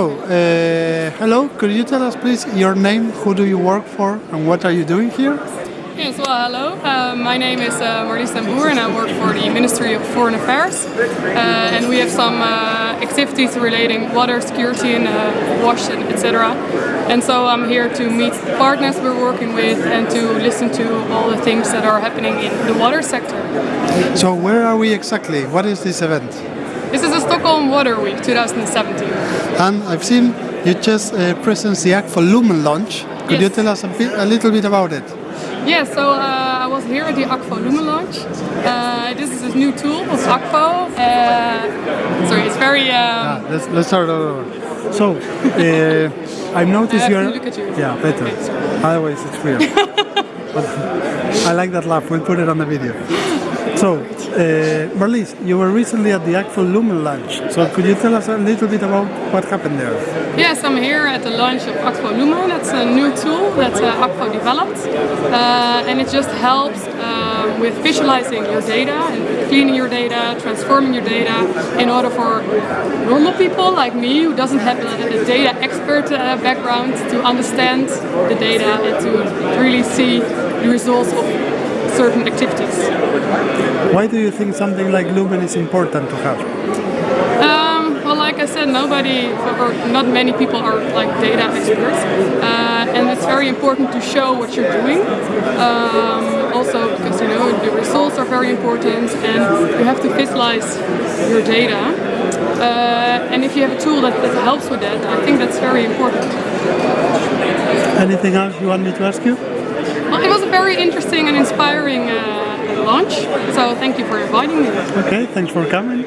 Uh, hello, could you tell us please your name, who do you work for and what are you doing here? Yes, well, hello. Uh, my name is uh, Marlies Boer and I work for the Ministry of Foreign Affairs. Uh, and we have some uh, activities relating water security and uh, wash and etc. And so I'm here to meet partners we're working with and to listen to all the things that are happening in the water sector. So where are we exactly? What is this event? This is the Stockholm Water Week 2017. And I've seen you just uh, present the Akvo Lumen launch. Could Yes. you tell us a, bit, a little bit about it? Yeah, so uh, I was here at the Akvo Lumen launch. Uh, this is a new tool of Akvo. Uh, sorry, it's very... Um, Ah, let's, let's start over. So, uh, I've noticed I you're... look at you. Yeah, better. Okay. Otherwise it's weird. I like that laugh, we'll put it on the video. So, uh, Marlies, you were recently at the Akvo Lumen launch. So could you tell us a little bit about what happened there? Yes, I'm here at the launch of Akvo Lumen. That's a new tool that uh, developed. Uh, and it just helps uh, with visualizing your data and cleaning your data, transforming your data in order for normal people like me who doesn't have a, a data expert uh, background to understand the data and to really see the results of certain activities. Why do you think something like Lumen is important to have? Um, well, like I said, nobody, or not many people are like data experts, uh, and it's very important to show what you're doing. Um, also, because you know the results are very important, and you have to visualize your data. Uh, and if you have a tool that, that helps with that, I think that's very important. Anything else you want me to ask you? Well, it was a very interesting and inspiring uh, launch, so thank you for inviting me. Okay, thanks for coming.